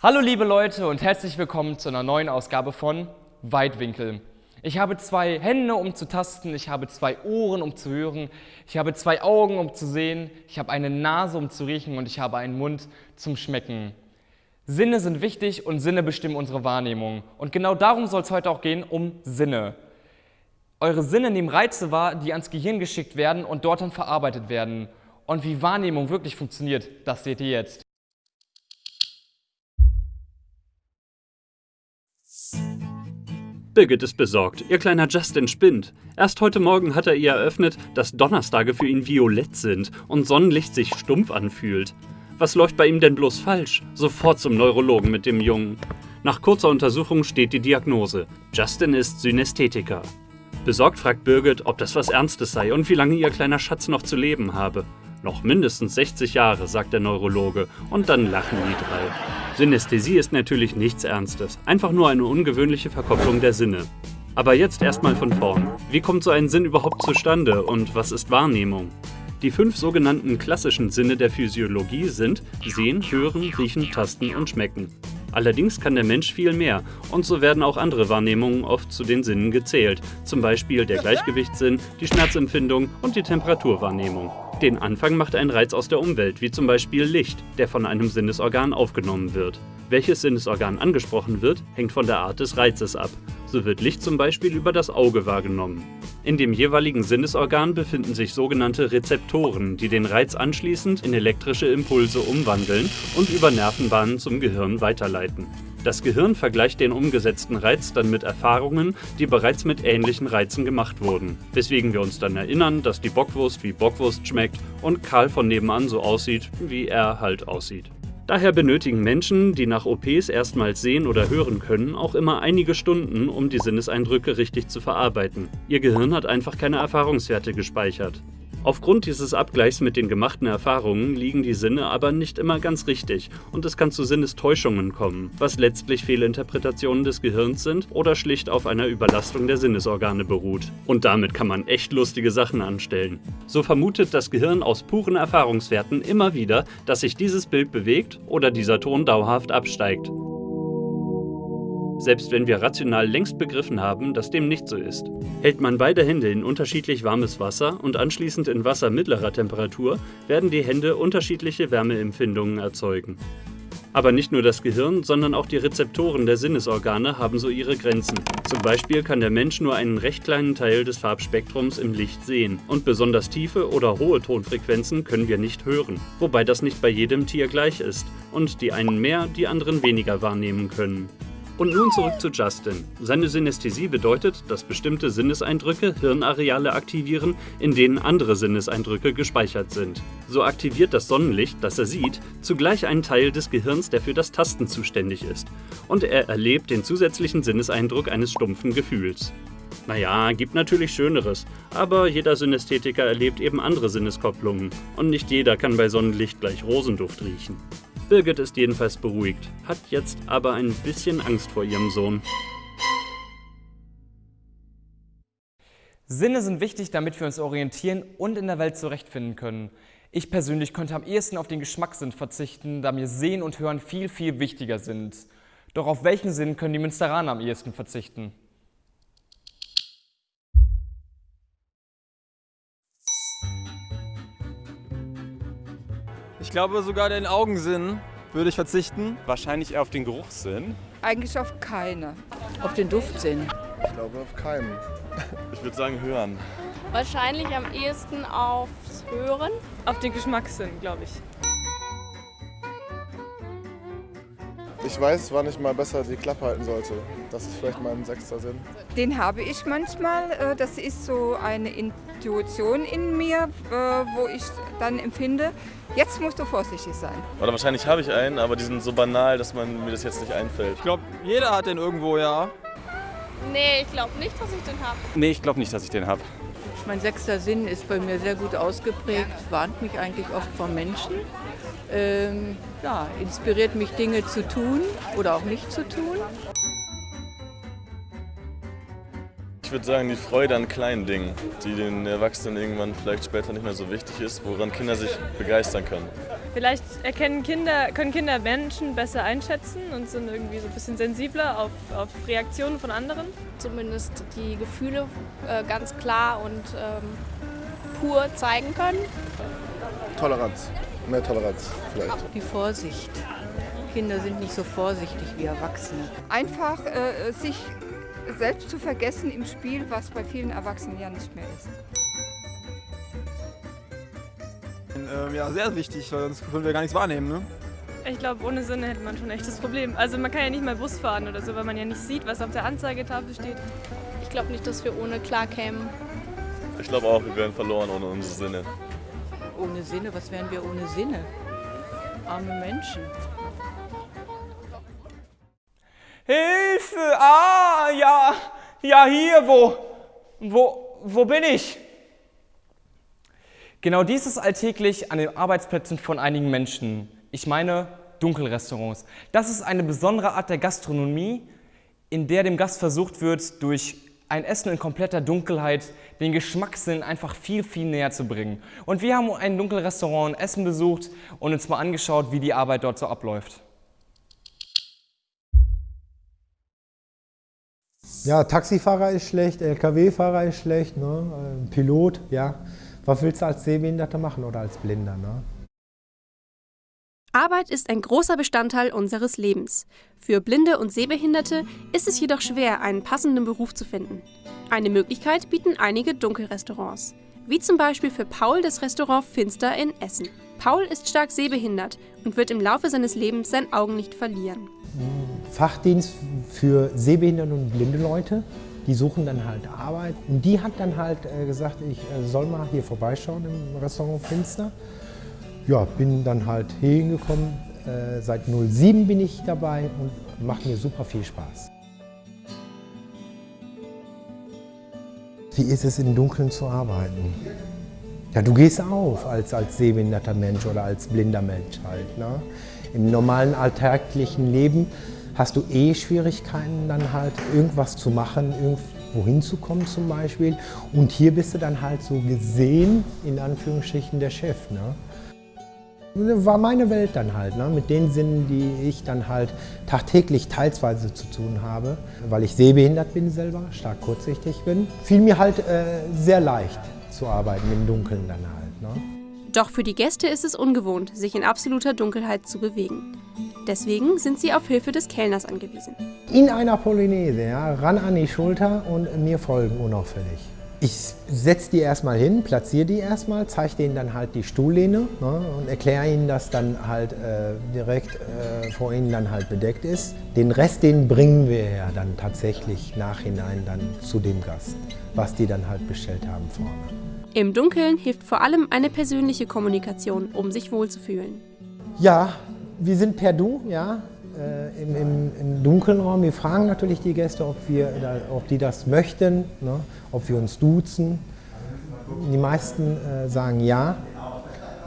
Hallo liebe Leute und herzlich willkommen zu einer neuen Ausgabe von Weitwinkel. Ich habe zwei Hände, um zu tasten, ich habe zwei Ohren, um zu hören, ich habe zwei Augen, um zu sehen, ich habe eine Nase, um zu riechen und ich habe einen Mund zum Schmecken. Sinne sind wichtig und Sinne bestimmen unsere Wahrnehmung. Und genau darum soll es heute auch gehen, um Sinne. Eure Sinne nehmen Reize wahr, die ans Gehirn geschickt werden und dort dann verarbeitet werden. Und wie Wahrnehmung wirklich funktioniert, das seht ihr jetzt. Birgit ist besorgt. Ihr kleiner Justin spinnt. Erst heute Morgen hat er ihr eröffnet, dass Donnerstage für ihn violett sind und Sonnenlicht sich stumpf anfühlt. Was läuft bei ihm denn bloß falsch? Sofort zum Neurologen mit dem Jungen. Nach kurzer Untersuchung steht die Diagnose. Justin ist Synästhetiker. Besorgt fragt Birgit, ob das was Ernstes sei und wie lange ihr kleiner Schatz noch zu leben habe. Noch mindestens 60 Jahre, sagt der Neurologe, und dann lachen die drei. Synästhesie ist natürlich nichts Ernstes, einfach nur eine ungewöhnliche Verkopplung der Sinne. Aber jetzt erstmal von vorn. Wie kommt so ein Sinn überhaupt zustande und was ist Wahrnehmung? Die fünf sogenannten klassischen Sinne der Physiologie sind Sehen, Hören, Riechen, Tasten und Schmecken. Allerdings kann der Mensch viel mehr und so werden auch andere Wahrnehmungen oft zu den Sinnen gezählt, zum Beispiel der Gleichgewichtssinn, die Schmerzempfindung und die Temperaturwahrnehmung. Den Anfang macht ein Reiz aus der Umwelt, wie zum Beispiel Licht, der von einem Sinnesorgan aufgenommen wird. Welches Sinnesorgan angesprochen wird, hängt von der Art des Reizes ab. So wird Licht zum Beispiel über das Auge wahrgenommen. In dem jeweiligen Sinnesorgan befinden sich sogenannte Rezeptoren, die den Reiz anschließend in elektrische Impulse umwandeln und über Nervenbahnen zum Gehirn weiterleiten. Das Gehirn vergleicht den umgesetzten Reiz dann mit Erfahrungen, die bereits mit ähnlichen Reizen gemacht wurden, weswegen wir uns dann erinnern, dass die Bockwurst wie Bockwurst schmeckt und Karl von nebenan so aussieht, wie er halt aussieht. Daher benötigen Menschen, die nach OPs erstmals sehen oder hören können, auch immer einige Stunden, um die Sinneseindrücke richtig zu verarbeiten. Ihr Gehirn hat einfach keine Erfahrungswerte gespeichert. Aufgrund dieses Abgleichs mit den gemachten Erfahrungen liegen die Sinne aber nicht immer ganz richtig und es kann zu Sinnestäuschungen kommen, was letztlich Fehlinterpretationen des Gehirns sind oder schlicht auf einer Überlastung der Sinnesorgane beruht. Und damit kann man echt lustige Sachen anstellen. So vermutet das Gehirn aus puren Erfahrungswerten immer wieder, dass sich dieses Bild bewegt oder dieser Ton dauerhaft absteigt selbst wenn wir rational längst begriffen haben, dass dem nicht so ist. Hält man beide Hände in unterschiedlich warmes Wasser und anschließend in Wasser mittlerer Temperatur, werden die Hände unterschiedliche Wärmeempfindungen erzeugen. Aber nicht nur das Gehirn, sondern auch die Rezeptoren der Sinnesorgane haben so ihre Grenzen. Zum Beispiel kann der Mensch nur einen recht kleinen Teil des Farbspektrums im Licht sehen und besonders tiefe oder hohe Tonfrequenzen können wir nicht hören, wobei das nicht bei jedem Tier gleich ist und die einen mehr, die anderen weniger wahrnehmen können. Und nun zurück zu Justin. Seine Synästhesie bedeutet, dass bestimmte Sinneseindrücke Hirnareale aktivieren, in denen andere Sinneseindrücke gespeichert sind. So aktiviert das Sonnenlicht, das er sieht, zugleich einen Teil des Gehirns, der für das Tasten zuständig ist. Und er erlebt den zusätzlichen Sinneseindruck eines stumpfen Gefühls. Naja, gibt natürlich Schöneres, aber jeder Synästhetiker erlebt eben andere Sinneskopplungen und nicht jeder kann bei Sonnenlicht gleich Rosenduft riechen. Birgit ist jedenfalls beruhigt, hat jetzt aber ein bisschen Angst vor ihrem Sohn. Sinne sind wichtig, damit wir uns orientieren und in der Welt zurechtfinden können. Ich persönlich könnte am ehesten auf den Geschmackssinn verzichten, da mir Sehen und Hören viel, viel wichtiger sind. Doch auf welchen Sinn können die Münsteraner am ehesten verzichten? Ich glaube sogar den Augensinn würde ich verzichten. Wahrscheinlich eher auf den Geruchssinn. Eigentlich auf keine. Auf den Duftsinn. Ich glaube auf keinen. Ich würde sagen hören. Wahrscheinlich am ehesten aufs Hören. Auf den Geschmackssinn, glaube ich. Ich weiß, wann ich mal besser die Klappe halten sollte. Das ist vielleicht mein sechster Sinn. Den habe ich manchmal. Äh, das ist so eine Intuition in mir, äh, wo ich dann empfinde, jetzt musst du vorsichtig sein. Oder wahrscheinlich habe ich einen, aber die sind so banal, dass man mir das jetzt nicht einfällt. Ich glaube, jeder hat den irgendwo, ja. Nee, ich glaube nicht, dass ich den habe. Nee, ich glaube nicht, dass ich den habe. Mein sechster Sinn ist bei mir sehr gut ausgeprägt, warnt mich eigentlich oft vor Menschen. Ähm, ja, inspiriert mich Dinge zu tun oder auch nicht zu tun. Ich würde sagen, die Freude an kleinen Dingen, die den Erwachsenen irgendwann vielleicht später nicht mehr so wichtig ist, woran Kinder sich begeistern können. Vielleicht erkennen Kinder, können Kinder Menschen besser einschätzen und sind irgendwie so ein bisschen sensibler auf, auf Reaktionen von anderen. Zumindest die Gefühle äh, ganz klar und ähm, pur zeigen können. Toleranz. Mehr Toleranz vielleicht. Die Vorsicht. Kinder sind nicht so vorsichtig wie Erwachsene. Einfach äh, sich selbst zu vergessen im Spiel, was bei vielen Erwachsenen ja nicht mehr ist. Ähm, ja, sehr wichtig, weil sonst können wir gar nichts wahrnehmen. Ne? Ich glaube, ohne Sinne hätte man schon echt das Problem. Also man kann ja nicht mal Bus fahren oder so, weil man ja nicht sieht, was auf der Anzeigetafel steht. Ich glaube nicht, dass wir ohne klar kämen. Ich glaube auch, wir wären verloren ohne unsere Sinne. Ohne Sinne, was wären wir ohne Sinne? Arme Menschen. Hilfe! Ah, ja, hier, wo, wo, wo bin ich? Genau dies ist alltäglich an den Arbeitsplätzen von einigen Menschen. Ich meine Dunkelrestaurants. Das ist eine besondere Art der Gastronomie, in der dem Gast versucht wird, durch ein Essen in kompletter Dunkelheit den Geschmackssinn einfach viel, viel näher zu bringen. Und wir haben ein Dunkelrestaurant in Essen besucht und uns mal angeschaut, wie die Arbeit dort so abläuft. Ja, Taxifahrer ist schlecht, LKW-Fahrer ist schlecht, ne? Pilot, ja. Was willst du als Sehbehinderter machen oder als Blinder? Ne? Arbeit ist ein großer Bestandteil unseres Lebens. Für Blinde und Sehbehinderte ist es jedoch schwer, einen passenden Beruf zu finden. Eine Möglichkeit bieten einige Dunkelrestaurants, wie zum Beispiel für Paul das Restaurant Finster in Essen. Paul ist stark sehbehindert und wird im Laufe seines Lebens sein Augenlicht verlieren. Fachdienst für sehbehinderte und blinde Leute, die suchen dann halt Arbeit. Und die hat dann halt äh, gesagt, ich äh, soll mal hier vorbeischauen im Restaurant Finster. Ja, bin dann halt hier hingekommen. Äh, seit 07 bin ich dabei und macht mir super viel Spaß. Wie ist es im Dunkeln zu arbeiten? Ja, du gehst auf als, als sehbehinderter Mensch oder als blinder Mensch halt. Ne? Im normalen alltäglichen Leben hast du eh Schwierigkeiten, dann halt irgendwas zu machen, irgendwo hinzukommen zum Beispiel. Und hier bist du dann halt so gesehen, in Anführungsstrichen, der Chef. Ne? War meine Welt dann halt, ne? mit den Sinnen, die ich dann halt tagtäglich teilsweise zu tun habe. Weil ich sehbehindert bin selber, stark kurzsichtig bin, fiel mir halt äh, sehr leicht zu arbeiten, im Dunkeln dann halt. Ne? Doch für die Gäste ist es ungewohnt, sich in absoluter Dunkelheit zu bewegen. Deswegen sind sie auf Hilfe des Kellners angewiesen. In einer Polonaise, ja, ran an die Schulter und mir folgen unauffällig. Ich setze die erstmal hin, platziere die erstmal, zeige denen dann halt die Stuhllehne ne, und erkläre ihnen, dass dann halt äh, direkt äh, vor ihnen dann halt bedeckt ist. Den Rest, den bringen wir ja dann tatsächlich nachhinein dann zu dem Gast, was die dann halt bestellt haben vorne. Im Dunkeln hilft vor allem eine persönliche Kommunikation, um sich wohlzufühlen. Ja, wir sind per Du, ja, äh, im, im, im, dunklen Raum. Wir fragen natürlich die Gäste, ob, wir, ob die das möchten, ne, ob wir uns duzen. Die meisten äh, sagen ja.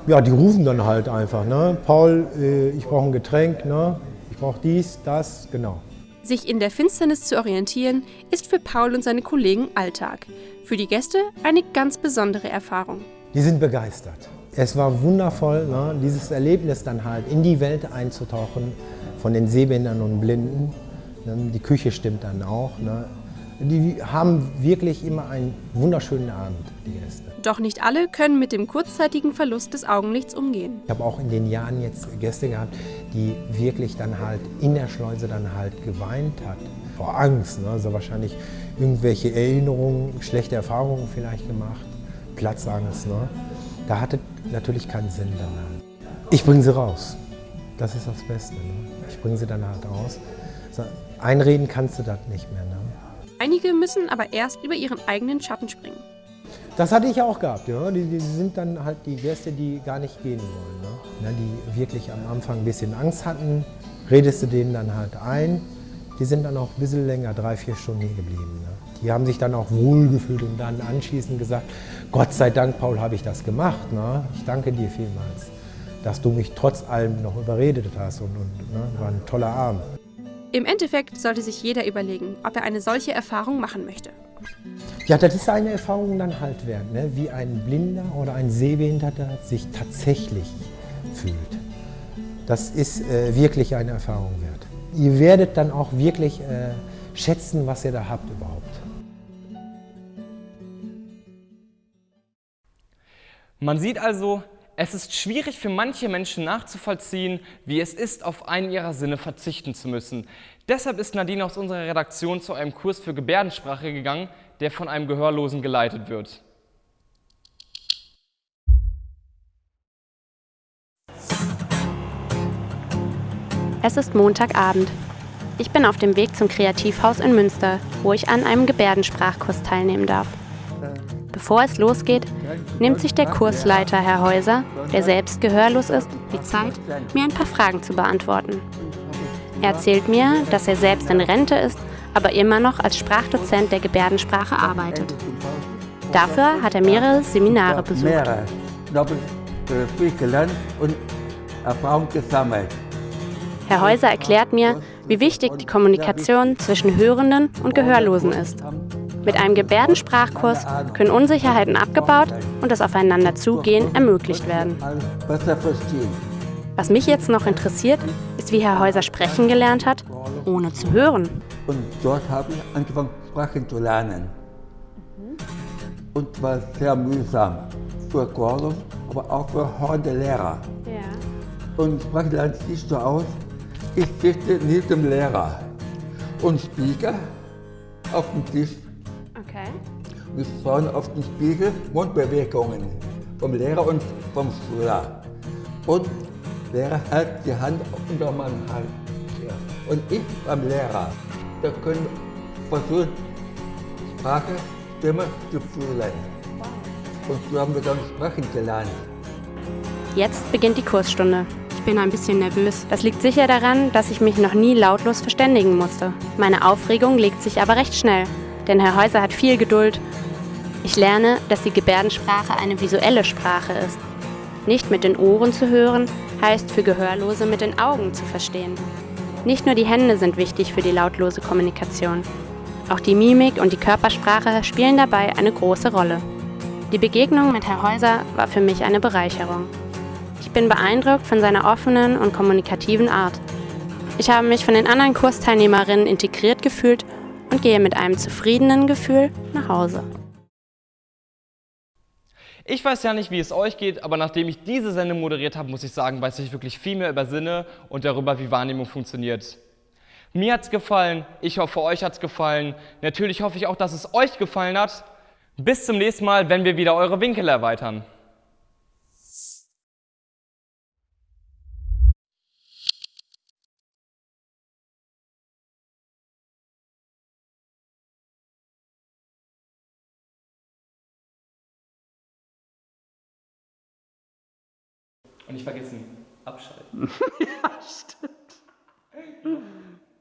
Ja, die rufen dann halt einfach. Ne? Paul, äh, ich brauche ein Getränk, ne? ich brauche dies, das, genau. Sich in der Finsternis zu orientieren, ist für Paul und seine Kollegen Alltag. Für die Gäste eine ganz besondere Erfahrung. Die sind begeistert. Es war wundervoll, ne, dieses Erlebnis dann halt in die Welt einzutauchen von den Sehbehindern und Blinden. Ne, die Küche stimmt dann auch. Ne. Die haben wirklich immer einen wunderschönen Abend, die Gäste. Doch nicht alle können mit dem kurzzeitigen Verlust des Augenlichts umgehen. Ich habe auch in den Jahren jetzt Gäste gehabt, die wirklich dann halt in der Schleuse dann halt geweint hat. Vor Angst, ne? also wahrscheinlich irgendwelche Erinnerungen, schlechte Erfahrungen vielleicht gemacht, Platzangst. Ne? Da hatte natürlich keinen Sinn halt. Ich bringe sie raus. Das ist das Beste. Ne? Ich bringe sie dann halt raus. Einreden kannst du das nicht mehr. Ne? Einige müssen aber erst über ihren eigenen Schatten springen. Das hatte ich auch gehabt. Ja. Die, die, sind dann halt die Gäste, die gar nicht gehen wollen. Ne? Die wirklich am Anfang ein bisschen Angst hatten. Redest du denen dann halt ein. Die sind dann auch ein bisschen länger, drei, vier Stunden hier geblieben. Ne? Die haben sich dann auch wohlgefühlt und dann anschließend gesagt, Gott sei Dank, Paul, habe ich das gemacht. Ne? Ich danke dir vielmals, dass du mich trotz allem noch überredet hast und, und ne? war ein toller Abend. Im Endeffekt sollte sich jeder überlegen, ob er eine solche Erfahrung machen möchte. Ja, das ist eine Erfahrung dann halt wert, ne? wie ein Blinder oder ein Sehbehinderter sich tatsächlich fühlt. Das ist äh, wirklich eine Erfahrung wert. Ihr werdet dann auch wirklich äh, schätzen, was ihr da habt überhaupt. Man sieht also, es ist schwierig für manche Menschen nachzuvollziehen, wie es ist, auf einen ihrer Sinne verzichten zu müssen. Deshalb ist Nadine aus unserer Redaktion zu einem Kurs für Gebärdensprache gegangen, der von einem Gehörlosen geleitet wird. Es ist Montagabend. Ich bin auf dem Weg zum Kreativhaus in Münster, wo ich an einem Gebärdensprachkurs teilnehmen darf. Bevor es losgeht, nimmt sich der Kursleiter Herr Häuser, der selbst gehörlos ist, die Zeit, mir ein paar Fragen zu beantworten. Er erzählt mir, dass er selbst in Rente ist, aber immer noch als Sprachdozent der Gebärdensprache arbeitet. Dafür hat er mehrere Seminare besucht. Mehrere. Doppelt viel gelernt und Erfahrung gesammelt. Herr Häuser erklärt mir, wie wichtig die Kommunikation zwischen Hörenden und Gehörlosen ist. Mit einem Gebärdensprachkurs können Unsicherheiten abgebaut und das Aufeinanderzugehen ermöglicht werden. Was mich jetzt noch interessiert, ist, wie Herr Häuser sprechen gelernt hat, ohne zu hören. Und dort habe ich angefangen, Sprachen zu lernen. Und zwar sehr mühsam. Für Gordon, aber auch für hornende Lehrer. Und Sprachen lernt sich so aus, ich sitze neben dem Lehrer und spiegel auf dem Tisch. Okay. Wir schauen auf den Spiegel Mundbewegungen vom Lehrer und vom Schüler. Und der Lehrer hält die Hand unter meinem Hals. Ja. Und ich beim Lehrer. Wir können versuchen, Sprache, Stimme zu fühlen. Und so haben wir dann sprechen gelernt. Jetzt beginnt die Kursstunde. Ich bin ein bisschen nervös. Das liegt sicher daran, dass ich mich noch nie lautlos verständigen musste. Meine Aufregung legt sich aber recht schnell, denn Herr Häuser hat viel Geduld. Ich lerne, dass die Gebärdensprache eine visuelle Sprache ist. Nicht mit den Ohren zu hören, heißt für Gehörlose mit den Augen zu verstehen. Nicht nur die Hände sind wichtig für die lautlose Kommunikation. Auch die Mimik und die Körpersprache spielen dabei eine große Rolle. Die Begegnung mit Herr Häuser war für mich eine Bereicherung. Ich bin beeindruckt von seiner offenen und kommunikativen Art. Ich habe mich von den anderen Kursteilnehmerinnen integriert gefühlt und gehe mit einem zufriedenen Gefühl nach Hause. Ich weiß ja nicht, wie es euch geht, aber nachdem ich diese Sendung moderiert habe, muss ich sagen, weiß ich wirklich viel mehr über Sinne und darüber, wie Wahrnehmung funktioniert. Mir hat's gefallen, ich hoffe, euch hat's gefallen. Natürlich hoffe ich auch, dass es euch gefallen hat. Bis zum nächsten Mal, wenn wir wieder eure Winkel erweitern. Und nicht vergessen, abschalten. ja, stimmt.